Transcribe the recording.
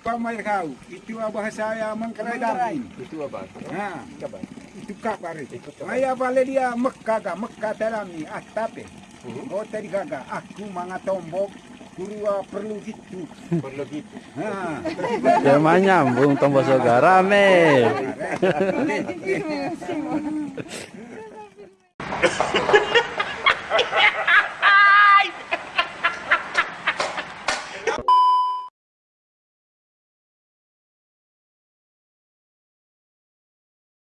pamai kau. Itu bahasa yang mengkerai Itu apa? Nah, itu kabar itu. Maya bale dia Mekah ga telami dalam atape. Ah, oh tadi gaga aku manga tombok guru ah, perlu gitu. Perlu gitu. Ha. Ya mah nyambung tombol soga rame.